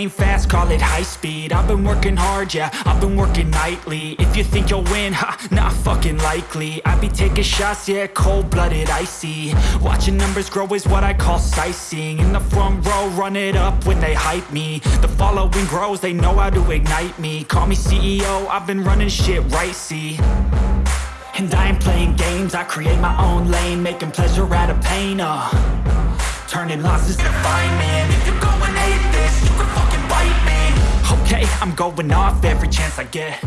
brain fast, call it high speed. I've been working hard, yeah, I've been working nightly. If you think you'll win, ha, not fucking likely. I be taking shots, yeah, cold-blooded, icy. Watching numbers grow is what I call sightseeing. In the front row, run it up when they hype me. The following grows, they know how to ignite me. Call me CEO, I've been running shit right, see. And I ain't playing games, I create my own lane Making pleasure out of pain, uh. Turning losses to find me if you go I'm going off every chance I get